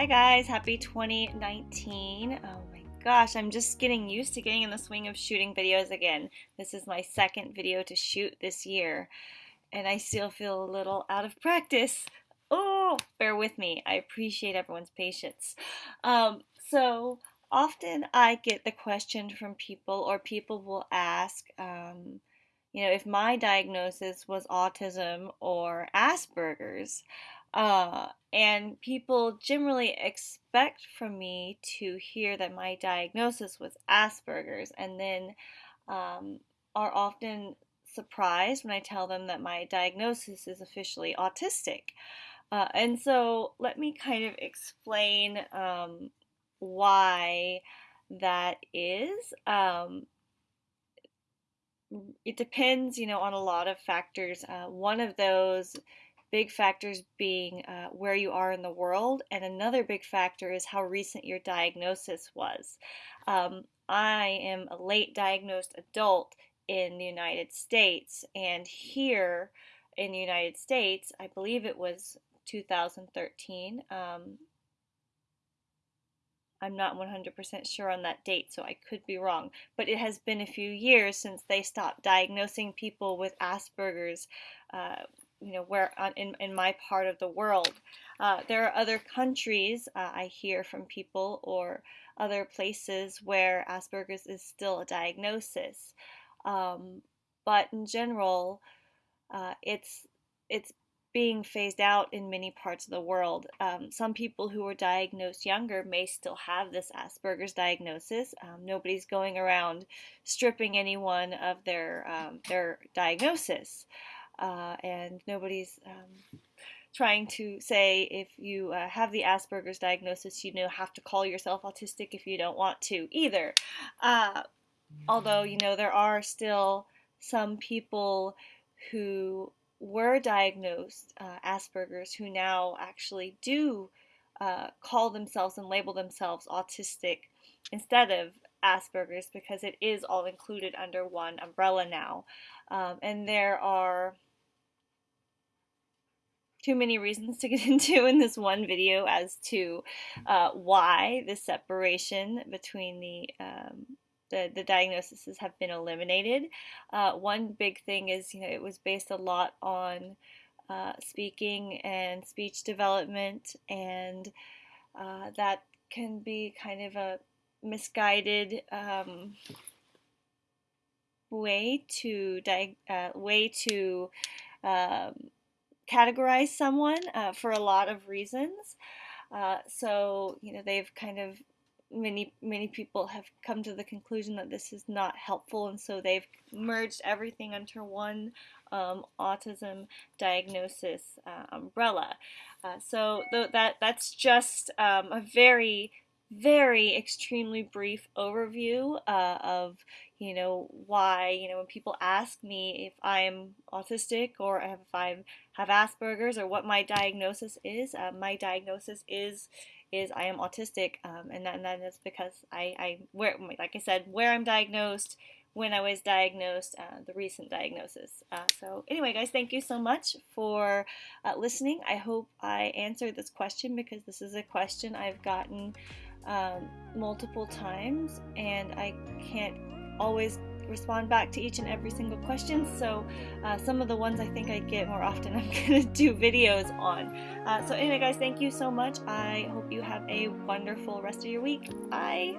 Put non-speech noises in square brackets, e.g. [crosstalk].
Hi guys, happy 2019. Oh my gosh, I'm just getting used to getting in the swing of shooting videos again. This is my second video to shoot this year, and I still feel a little out of practice. Oh, bear with me. I appreciate everyone's patience. Um, so, often I get the question from people, or people will ask, um, you know, if my diagnosis was autism or Asperger's. Uh, and people generally expect from me to hear that my diagnosis was Asperger's and then um, are often surprised when I tell them that my diagnosis is officially autistic. Uh, and so let me kind of explain um, why that is. Um, it depends, you know, on a lot of factors. Uh, one of those big factors being uh, where you are in the world, and another big factor is how recent your diagnosis was. Um, I am a late diagnosed adult in the United States, and here in the United States, I believe it was 2013. Um, I'm not 100% sure on that date, so I could be wrong. But it has been a few years since they stopped diagnosing people with Asperger's uh, you know where uh, in in my part of the world. Uh, there are other countries uh, I hear from people or other places where Asperger's is still a diagnosis, um, but in general, uh, it's it's being phased out in many parts of the world. Um, some people who were diagnosed younger may still have this Asperger's diagnosis. Um, nobody's going around stripping anyone of their um, their diagnosis uh, and nobody's um, trying to say if you uh, have the Asperger's diagnosis, you know have to call yourself autistic if you don't want to either. Uh, although you know there are still some people who were diagnosed uh, Asperger's who now actually do uh, call themselves and label themselves autistic instead of Asperger's because it is all included under one umbrella now. Um, and there are too many reasons to get [laughs] into in this one video as to uh, why the separation between the um, the, the diagnoses have been eliminated. Uh, one big thing is, you know, it was based a lot on uh, speaking and speech development, and uh, that can be kind of a misguided um, way to uh, way to um, categorize someone uh, for a lot of reasons. Uh, so, you know, they've kind of many many people have come to the conclusion that this is not helpful and so they've merged everything under one um, autism diagnosis uh, umbrella uh, so th that that's just um, a very very extremely brief overview uh, of you know why you know when people ask me if I'm autistic or if I have Asperger's or what my diagnosis is uh, my diagnosis is is I am autistic um, and, that, and that is because I, I where like I said where I'm diagnosed when I was diagnosed, uh, the recent diagnosis. Uh, so anyway, guys, thank you so much for uh, listening. I hope I answered this question because this is a question I've gotten um, multiple times and I can't always respond back to each and every single question. So uh, some of the ones I think I get more often [laughs] I'm gonna do videos on. Uh, so anyway guys thank you so much. I hope you have a wonderful rest of your week. Bye